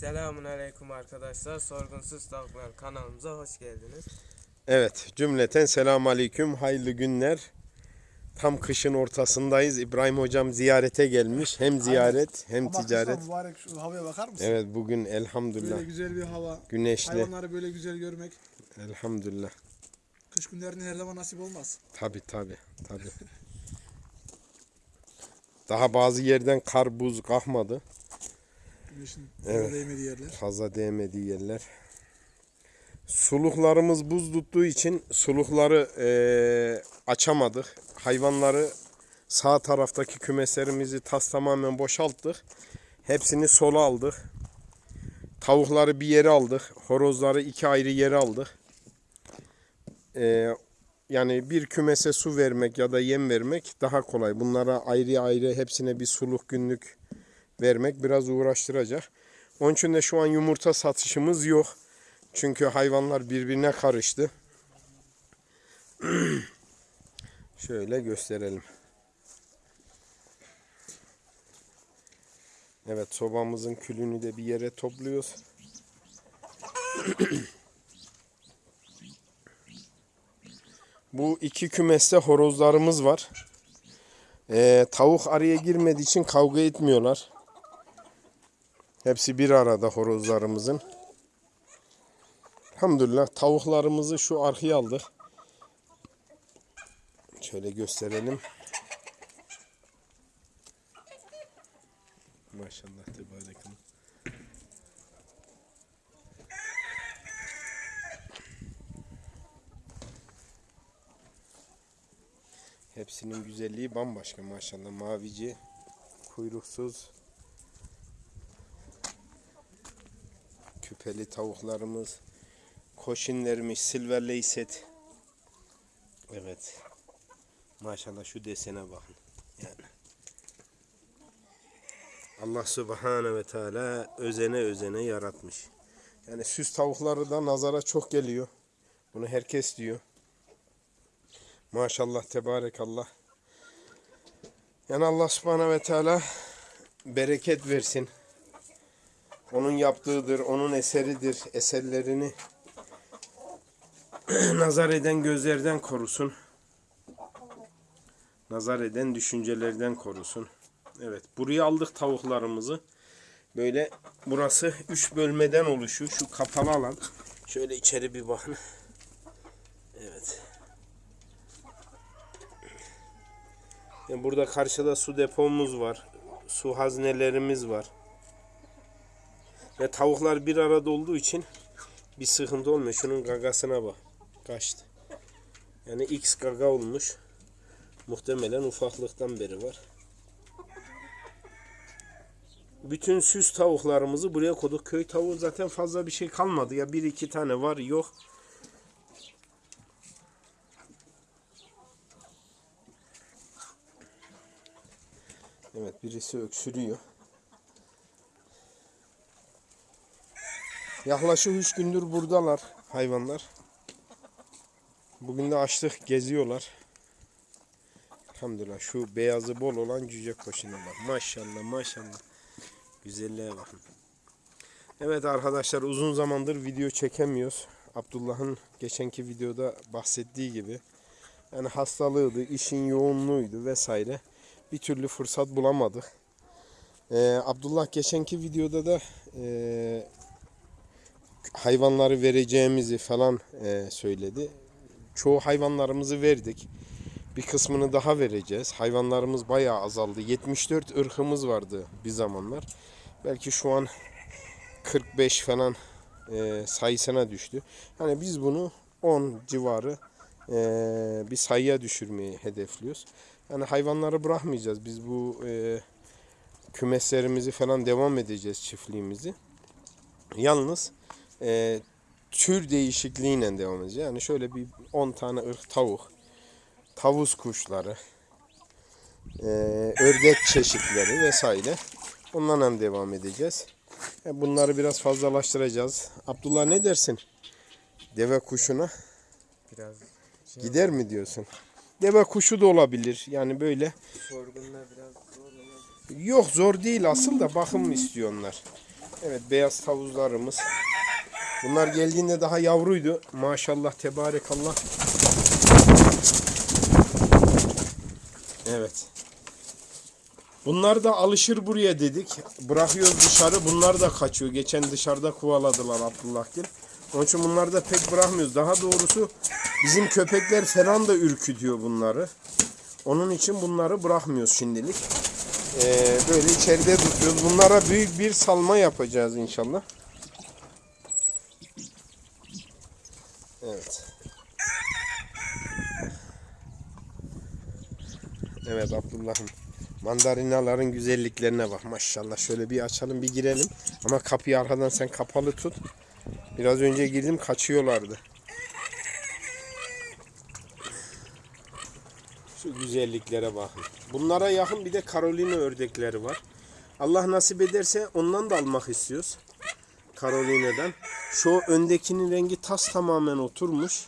Selamun Aleyküm arkadaşlar. Sorgunsuz Tavuklar kanalımıza hoş geldiniz. Evet cümleten selamun aleyküm hayırlı günler. Tam kışın ortasındayız. İbrahim hocam ziyarete gelmiş. Hem ziyaret hem Ama ticaret. kızlar mübarek şu havaya bakar mısın? Evet bugün elhamdülillah Böyle güzel bir hava. güneşli. Hayvanları böyle güzel görmek. Elhamdülillah. Kış günlerinde her zaman nasip olmaz. Tabi tabi tabi. Daha bazı yerden kar buz kalkmadı. Güneşin Evet. değmediği yerler. Fazla değmediği yerler. Suluklarımız buz tuttuğu için sulukları eee, açamadık. Hayvanları sağ taraftaki kümeslerimizi tas tamamen boşalttık. Hepsini sola aldık. Tavukları bir yere aldık. Horozları iki ayrı yere aldık. Eee, yani bir kümese su vermek ya da yem vermek daha kolay. Bunlara ayrı ayrı hepsine bir suluk günlük vermek biraz uğraştıracak. Onun için de şu an yumurta satışımız yok. Çünkü hayvanlar birbirine karıştı. Şöyle gösterelim. Evet sobamızın külünü de bir yere topluyoruz. Bu iki kümeste horozlarımız var. Ee, tavuk araya girmediği için kavga etmiyorlar. Hepsi bir arada horozlarımızın. Elhamdülillah tavuklarımızı şu arkaya aldık. Şöyle gösterelim. Maşallah tebarekallah. Hepsinin güzelliği bambaşka maşallah. Mavici, kuyruksuz, küpeli tavuklarımız, koşinlerimiz, silver leyset. Evet. Maşallah şu desene bakın. Yani. Allah Subhanahu ve Teala özene özene yaratmış. Yani süs tavukları da nazara çok geliyor. Bunu herkes diyor. Maşallah tebarekallah. Yani Allah Subhanahu ve Teala bereket versin. Onun yaptığıdır, onun eseridir. Eserlerini nazar eden gözlerden korusun. Nazar eden düşüncelerden korusun. Evet, buraya aldık tavuklarımızı. Böyle burası üç bölmeden oluşuyor. Şu kapalı alan. Şöyle içeri bir bakın. Evet. Yani burada karşıda su depomuz var. Su haznelerimiz var. Ve tavuklar bir arada olduğu için bir sıkıntı olmuyor. Şunun gagasına bak. Kaçtı. Yani X gaga olmuş. Muhtemelen ufaklıktan beri var. Bütün süs tavuklarımızı buraya koyduk. Köy tavuğu zaten fazla bir şey kalmadı. Ya bir iki tane var yok. Evet birisi öksürüyor. Yaklaşık 3 gündür buradalar hayvanlar. Bugün de açtık geziyorlar. Elhamdülillah şu beyazı bol olan cüce koşuna bak. Maşallah maşallah. Güzelliğe bakın. Evet arkadaşlar uzun zamandır video çekemiyoruz. Abdullah'ın geçenki videoda bahsettiği gibi. Yani hastalığıydı, işin yoğunluğuydu vesaire. Bir türlü fırsat bulamadık. Ee, Abdullah geçenki videoda da e, hayvanları vereceğimizi falan e, söyledi. Çoğu hayvanlarımızı verdik. Bir kısmını daha vereceğiz. Hayvanlarımız bayağı azaldı. 74 ırkımız vardı bir zamanlar. Belki şu an 45 falan e, sayısına düştü. Hani biz bunu 10 civarı e, bir sayıya düşürmeyi hedefliyoruz. Yani hayvanları bırakmayacağız. Biz bu e, kümeslerimizi falan devam edeceğiz çiftliğimizi. Yalnız e, tür değişikliğiyle devam edeceğiz. Yani şöyle bir 10 tane ırk tavuk, tavus kuşları, e, ördek çeşitleri vesaire. Onlarla devam edeceğiz. E, bunları biraz fazlalaştıracağız. Abdullah ne dersin? Deve kuşuna Biraz şey gider mi diyorsun? Deve kuşu da olabilir. Yani böyle. sorgunlar biraz zor. Yok zor değil asıl da bakım istiyor onlar. Evet beyaz tavuzlarımız. Bunlar geldiğinde daha yavruydu. Maşallah tebarekallah. Evet. Bunlar da alışır buraya dedik. Bırakıyoruz dışarı. Bunlar da kaçıyor. Geçen dışarıda kovaladılar Abdullah Gil. Onun için bunları da pek bırakmıyoruz. Daha doğrusu bizim köpekler falan da ürkütüyor bunları. Onun için bunları bırakmıyoruz şimdilik. Ee, böyle içeride tutuyoruz. Bunlara büyük bir salma yapacağız inşallah. Evet. Evet Abdullah'ım. Mandalinaların güzelliklerine bak maşallah. Şöyle bir açalım bir girelim. Ama kapıyı arkadan sen kapalı tut. Biraz önce girdim kaçıyorlardı. Şu güzelliklere bakın. Bunlara yakın bir de Carolina ördekleri var. Allah nasip ederse ondan da almak istiyoruz. Carolina'dan. Şu öndekinin rengi tas tamamen oturmuş.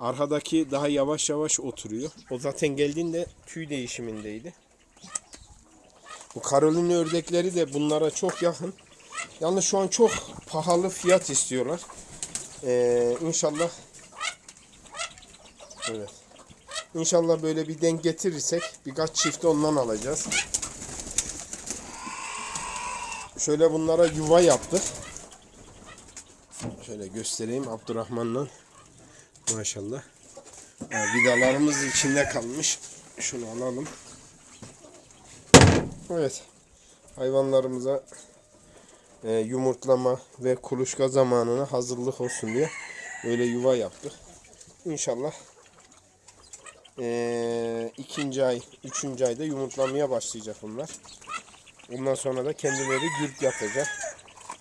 Arkadaki daha yavaş yavaş oturuyor. O zaten geldiğinde tüy değişimindeydi. Bu Carolina ördekleri de bunlara çok yakın. Yalnız şu an çok pahalı fiyat istiyorlar. Ee, inşallah Evet. İnşallah böyle bir denk getirirsek birkaç çift ondan alacağız. Şöyle bunlara yuva yaptık. Şöyle göstereyim Abdurrahman'la. Maşallah. Ha, vidalarımız içinde kalmış. Şunu alalım. Evet. Hayvanlarımıza e, yumurtlama ve kuluçka zamanına hazırlık olsun diye böyle yuva yaptık. İnşallah e, ikinci ay, üçüncü ayda yumurtlamaya başlayacak bunlar. Ondan sonra da kendileri gürk yapacak.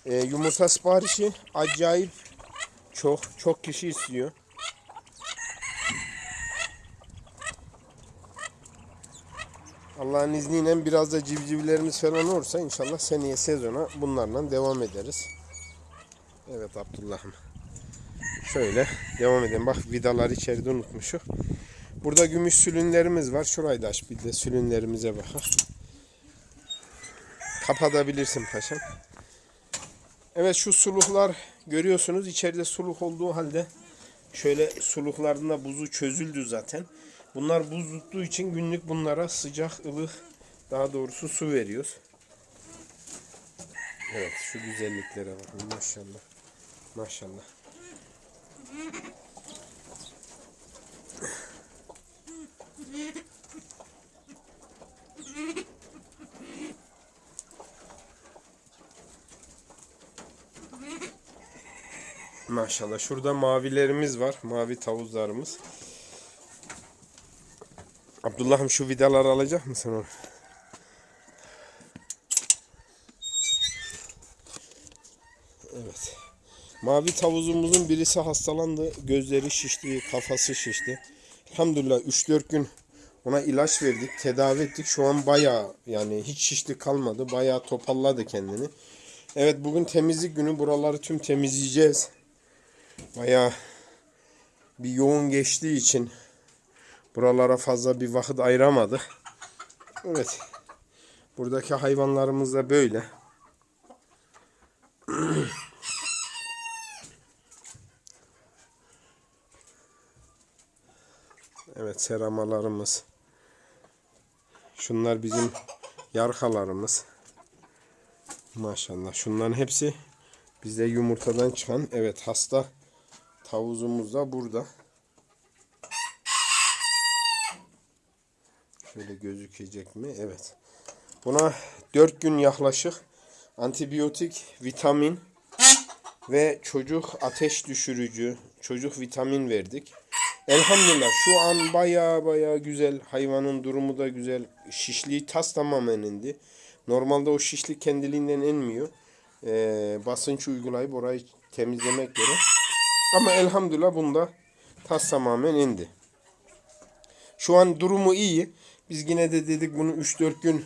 E, yumurta siparişi acayip çok çok kişi istiyor. Allah'ın izniyle biraz da civcivlerimiz falan olursa inşallah seneye sezona bunlarla devam ederiz. Evet Abdullah'ım. Şöyle devam edelim. Bak vidalar içeride unutmuşum. Burada gümüş sülünlerimiz var. Şurayı da aç bir de sülünlerimize bakar. Kapatabilirsin paşam. Evet şu suluklar görüyorsunuz içeride suluk olduğu halde şöyle suluklarında buzu çözüldü zaten. Bunlar buz tuttuğu için günlük bunlara sıcak ılık daha doğrusu su veriyoruz. Evet şu güzelliklere bakın maşallah. Maşallah. Maşallah. Şurada mavilerimiz var. Mavi tavuzlarımız. Abdullah'ım şu vidaları alacak mısın onu? Evet. Mavi tavuzumuzun birisi hastalandı. Gözleri şişti, kafası şişti. Elhamdülillah 3-4 gün ona ilaç verdik, tedavi ettik. Şu an bayağı yani hiç şişlik kalmadı. Bayağı topalladı kendini. Evet bugün temizlik günü. Buraları tüm temizleyeceğiz. Bayağı bir yoğun geçtiği için buralara fazla bir vakit ayıramadık. Evet. Buradaki hayvanlarımız da böyle. Evet seramalarımız. Şunlar bizim yarkalarımız. Maşallah. Şunların hepsi bizde yumurtadan çıkan. Evet hasta tavuzumuz da burada. Şöyle gözükecek mi? Evet. Buna 4 gün yaklaşık antibiyotik, vitamin ve çocuk ateş düşürücü, çocuk vitamin verdik. Elhamdülillah şu an baya baya güzel. Hayvanın durumu da güzel. Şişliği tas tamamen indi. Normalde o şişlik kendiliğinden inmiyor. Ee, basınç uygulayıp orayı temizlemek gerek. Ama elhamdülillah bunda tas tamamen indi. Şu an durumu iyi. Biz yine de dedik bunu 3-4 gün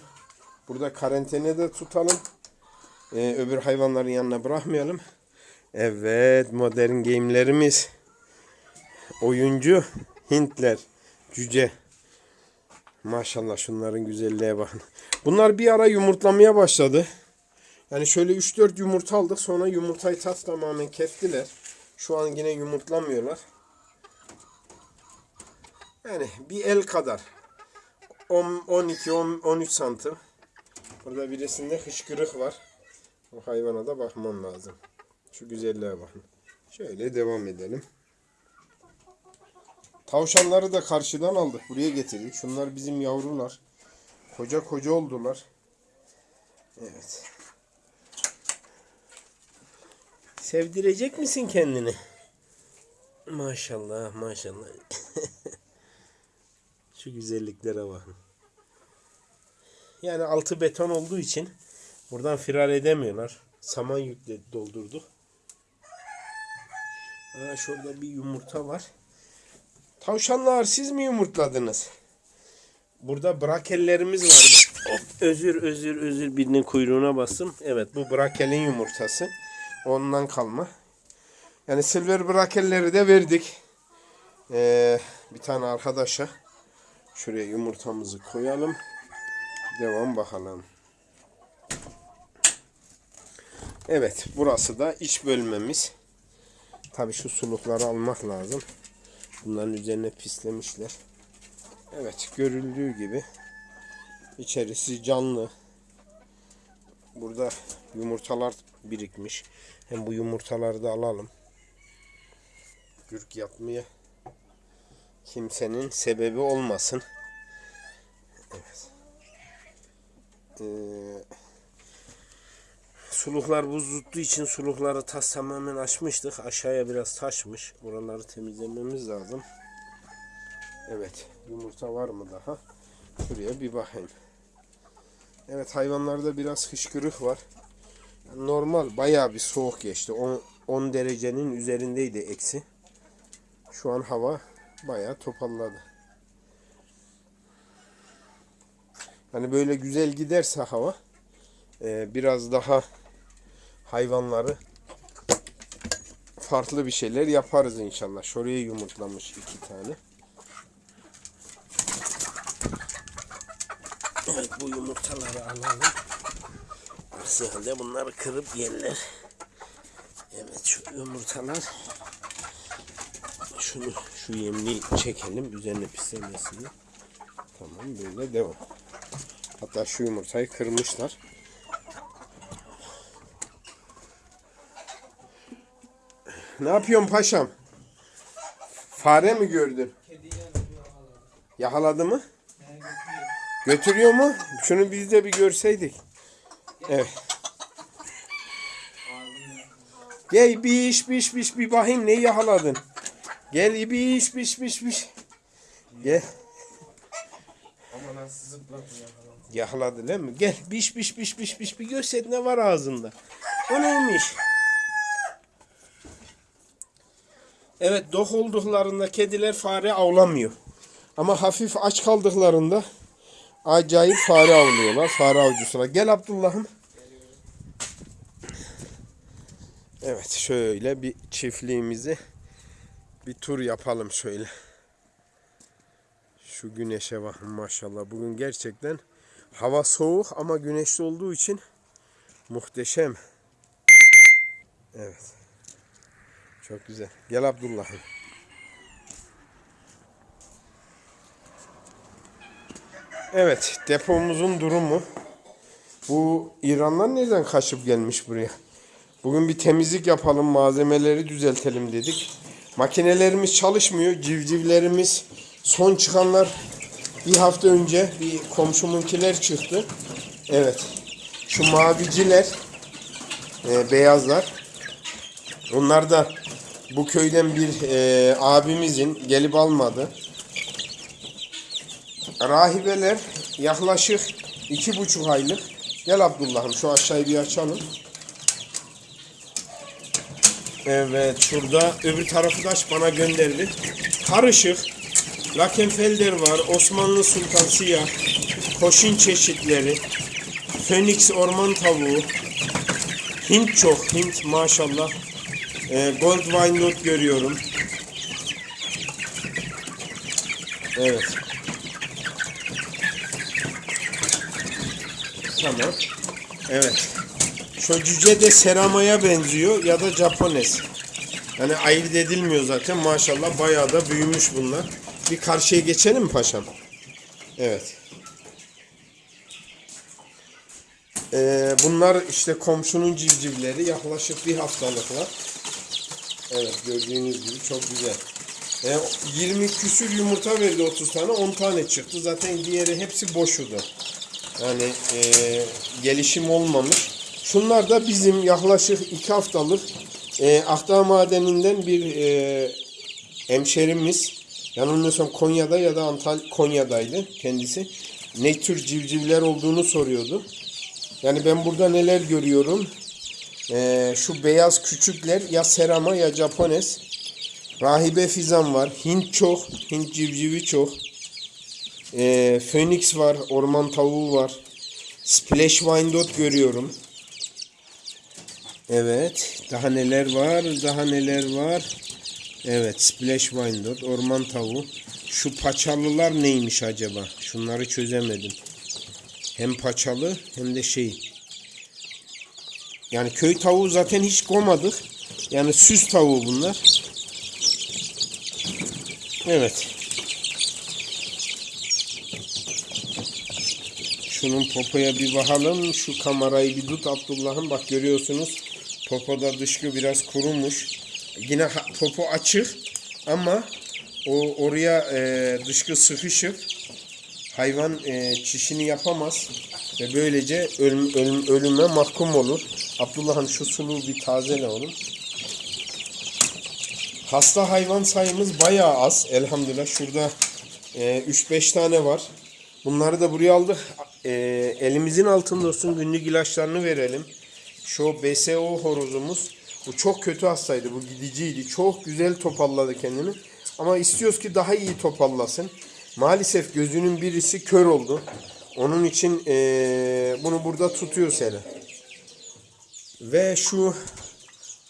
burada karantinada tutalım. Ee, öbür hayvanların yanına bırakmayalım. Evet modern game'lerimiz. Oyuncu Hintler. Cüce. Maşallah şunların güzelliğe bakın. Bunlar bir ara yumurtlamaya başladı. Yani şöyle 3-4 yumurta aldık. Sonra yumurtayı tas tamamen kestiler. Şu an yine yumurtlamıyorlar. Yani bir el kadar. 10, 12, 10, 13 santim. Burada birisinde hışkırık var. O hayvana da bakmam lazım. Şu güzelliğe bakın. Şöyle devam edelim. Tavşanları da karşıdan aldık. Buraya getirdik. Şunlar bizim yavrular. Koca koca oldular. Evet. Sevdirecek misin kendini? Maşallah maşallah. Şu güzelliklere bakın. Yani altı beton olduğu için buradan firar edemiyorlar. Saman yükle doldurduk. Aa, şurada bir yumurta var. Tavşanlar siz mi yumurtladınız? Burada brakellerimiz vardı. Hop, özür özür özür birinin kuyruğuna bastım. Evet bu brakelin yumurtası. Ondan kalma. Yani silver brakelleri de verdik. Ee, bir tane arkadaşa. Şuraya yumurtamızı koyalım. Devam bakalım. Evet burası da iç bölmemiz. Tabi şu sulukları almak lazım. Bunların üzerine pislemişler. Evet görüldüğü gibi içerisi canlı. Burada yumurtalar birikmiş. Hem bu yumurtaları da alalım. Gürk yapmaya kimsenin sebebi olmasın. Evet. Ee, suluklar buz tuttuğu için sulukları tas tamamen açmıştık. Aşağıya biraz taşmış. Buraları temizlememiz lazım. Evet. Yumurta var mı daha? Şuraya bir bakayım. Evet hayvanlarda biraz hışkırık var. Normal bayağı bir soğuk geçti. 10, 10 derecenin üzerindeydi eksi. Şu an hava bayağı topalladı. Hani böyle güzel giderse hava e, biraz daha hayvanları farklı bir şeyler yaparız inşallah. Şuraya yumurtlamış iki tane. Evet bu yumurtaları alalım. Aksi halde bunları kırıp yerler. Evet şu yumurtalar. Şunu şu yemliği çekelim üzerine pislemesini. Tamam böyle devam. Hatta şu yumurtayı kırmışlar. Ne yapıyorsun paşam? Fare mi gördün? Yakaladı mı? Götürüyor mu? Şunu biz de bir görseydik. Evet. Gel bir iş bir iş bir iş bir bakayım neyi yakaladın. Gel bir iş bir iş iş iş. Gel. Ama. Yakaladı değil mi? Gel biş biş biş biş biş bir göster ne var ağzında. O neymiş? Evet dok olduklarında kediler fare avlamıyor. Ama hafif aç kaldıklarında acayip fare avlıyorlar. Fare avcısılar. Gel Abdullah'ım. Evet şöyle bir çiftliğimizi bir tur yapalım şöyle. Şu güneşe bakın maşallah. Bugün gerçekten hava soğuk ama güneşli olduğu için muhteşem. Evet. Çok güzel. Gel Abdullah'ım. Evet, depomuzun durumu. Bu İranlar nereden kaçıp gelmiş buraya? Bugün bir temizlik yapalım, malzemeleri düzeltelim dedik. Makinelerimiz çalışmıyor, civcivlerimiz son çıkanlar bir hafta önce bir komşumunkiler çıktı. Evet. Şu maviciler, e, beyazlar. Onlar da bu köyden bir e, abimizin gelip almadı. Rahibeler yaklaşık iki buçuk aylık. Gel Abdullah'ım şu aşağıyı bir açalım. Evet şurada öbür tarafı da bana gönderdi. Karışık. Lakenfelder var. Osmanlı Sultan Siyah. Koşin çeşitleri. Phoenix orman tavuğu. Hint çok. Hint maşallah. Ee, Gold Wyandotte görüyorum. Evet. Tamam. Evet. Şu de seramaya benziyor ya da Japones. Yani ayırt edilmiyor zaten maşallah bayağı da büyümüş bunlar. Bir karşıya geçelim mi paşam? Evet. Ee, bunlar işte komşunun civcivleri yaklaşık bir haftalıklar. Evet gördüğünüz gibi çok güzel. Ee, 20 küsür yumurta verdi 30 tane 10 tane çıktı. Zaten diğeri hepsi boşudu. Yani e, gelişim olmamış. Şunlar da bizim yaklaşık 2 haftalık e, Akdağ Madeni'nden bir e, hemşerimiz yanılmıyorsam Konya'da ya da Antalya Konya'daydı kendisi. Ne tür civcivler olduğunu soruyordu. Yani ben burada neler görüyorum? Ee, şu beyaz küçükler ya serama ya Japones. Rahibe fizan var. Hint çok. Hint civcivi çok. Ee, Phoenix var. Orman tavuğu var. Splash Wyandotte görüyorum. Evet. Daha neler var? Daha neler var? Evet. Splash Wyandotte. Orman tavuğu. Şu paçalılar neymiş acaba? Şunları çözemedim. Hem paçalı hem de şey. Yani köy tavuğu zaten hiç koymadık. Yani süs tavuğu bunlar. Evet. Şunun popoya bir bakalım. Şu kamerayı bir tut Abdullah'ım. Bak görüyorsunuz. Popoda dışkı biraz kurumuş. Yine popo açık ama o oraya e, dışkı sıkışıp hayvan e, çişini yapamaz ve böylece ölüm, ölüm, ölüme mahkum olur. Abdullah'ım şu suluğu bir tazele oğlum. Hasta hayvan sayımız bayağı az elhamdülillah. Şurada e, 3-5 tane var. Bunları da buraya aldık. E, elimizin altında olsun günlük ilaçlarını verelim. Şu BSO horozumuz. Bu çok kötü hastaydı. Bu gidiciydi. Çok güzel topalladı kendini. Ama istiyoruz ki daha iyi topallasın. Maalesef gözünün birisi kör oldu. Onun için eee, bunu burada tutuyor seni. Ve şu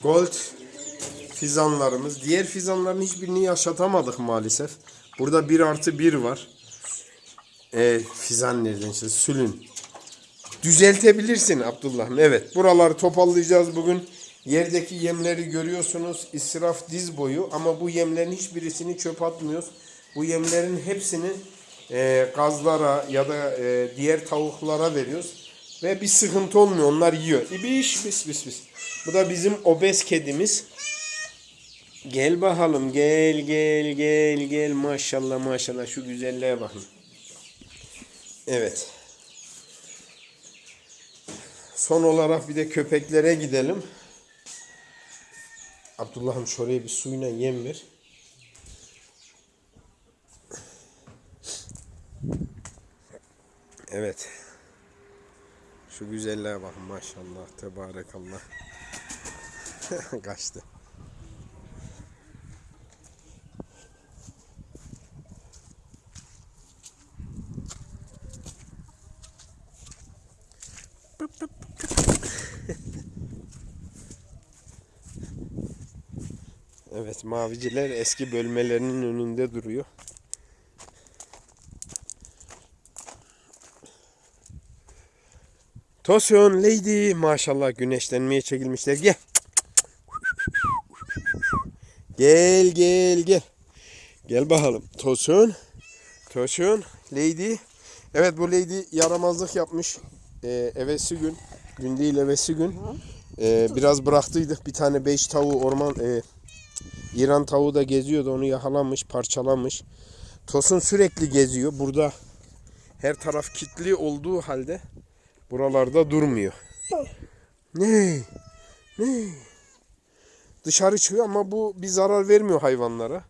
gold fizanlarımız. Diğer fizanların hiçbirini yaşatamadık maalesef. Burada 1 artı 1 var. E, fizan nereden işte sülün. Düzeltebilirsin Abdullah'ım. Evet buraları topallayacağız bugün. Yerdeki yemleri görüyorsunuz. İsraf diz boyu ama bu yemlerin hiçbirisini çöp atmıyoruz. Bu yemlerin hepsini e, gazlara ya da e, diğer tavuklara veriyoruz. Ve bir sıkıntı olmuyor. Onlar yiyor. İbiş bis bis bis. Bu da bizim obez kedimiz. Gel bakalım. Gel gel gel gel. Maşallah maşallah. Şu güzelliğe bakın. Evet. Son olarak bir de köpeklere gidelim. Abdullah'ım şuraya bir suyuna yem ver. Evet. Şu güzelliğe bakın maşallah. Tebarekallah. Kaçtı. Evet maviciler eski bölmelerinin önünde duruyor. Tosun Lady maşallah güneşlenmeye çekilmişler. Gel. Gel gel gel. Gel bakalım. Tosun. Tosun Lady. Evet bu Lady yaramazlık yapmış. Ee, evesi gün. Gün değil evesi gün. Ee, biraz bıraktıydık. Bir tane beş tavuğu orman e, İran tavuğu da geziyordu. Onu yakalamış, parçalamış. Tosun sürekli geziyor. Burada her taraf kilitli olduğu halde buralarda durmuyor. Ne? Ne? Dışarı çıkıyor ama bu bir zarar vermiyor hayvanlara.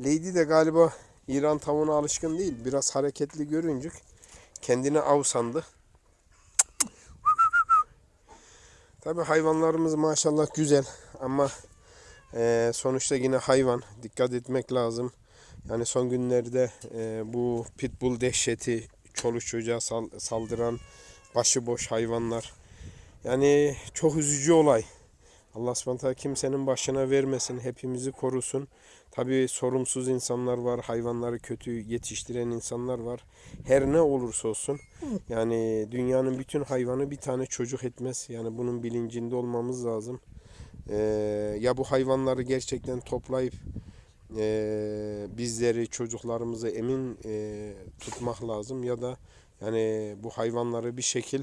Lady de galiba İran tavuğuna alışkın değil. Biraz hareketli görünce kendine av sandı. Tabi hayvanlarımız maşallah güzel ama ee, sonuçta yine hayvan. Dikkat etmek lazım. Yani son günlerde e, bu pitbull dehşeti, çoluk çocuğa sal- saldıran başıboş hayvanlar. Yani çok üzücü olay. Allah subhanahu kimsenin başına vermesin. Hepimizi korusun. Tabii sorumsuz insanlar var. Hayvanları kötü yetiştiren insanlar var. Her ne olursa olsun. Yani dünyanın bütün hayvanı bir tane çocuk etmez. Yani bunun bilincinde olmamız lazım. Ee, ya bu hayvanları gerçekten toplayıp e, bizleri çocuklarımızı emin e, tutmak lazım ya da yani bu hayvanları bir şekil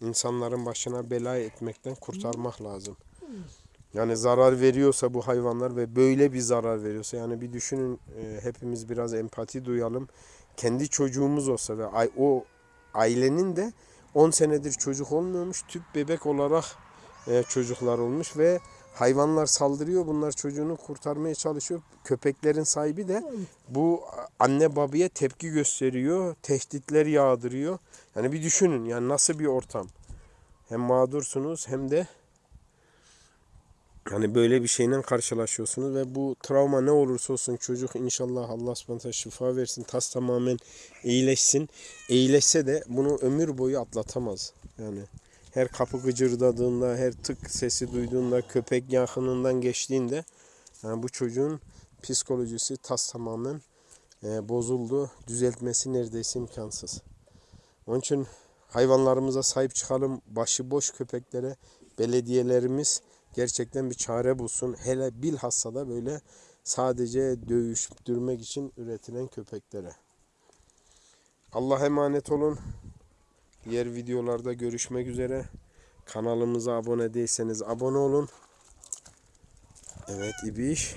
insanların başına bela etmekten kurtarmak lazım. Yani zarar veriyorsa bu hayvanlar ve böyle bir zarar veriyorsa yani bir düşünün e, hepimiz biraz empati duyalım. Kendi çocuğumuz olsa ve o ailenin de 10 senedir çocuk olmuyormuş tüp bebek olarak e, çocuklar olmuş ve hayvanlar saldırıyor bunlar çocuğunu kurtarmaya çalışıyor. Köpeklerin sahibi de bu anne babaya tepki gösteriyor, tehditler yağdırıyor. Yani bir düşünün yani nasıl bir ortam. Hem mağdursunuz hem de yani böyle bir şeyle karşılaşıyorsunuz ve bu travma ne olursa olsun çocuk inşallah Allah subhanahu şifa versin. Tas tamamen iyileşsin. İyileşse de bunu ömür boyu atlatamaz. Yani her kapı gıcırdadığında, her tık sesi duyduğunda, köpek yakınından geçtiğinde yani bu çocuğun psikolojisi tas tamamen e, bozuldu. Düzeltmesi neredeyse imkansız. Onun için hayvanlarımıza sahip çıkalım. Başıboş köpeklere belediyelerimiz gerçekten bir çare bulsun. Hele bilhassa da böyle sadece dövüştürmek için üretilen köpeklere. Allah emanet olun. Diğer videolarda görüşmek üzere. Kanalımıza abone değilseniz abone olun. Evet İbiş.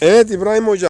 Evet İbrahim Hoca.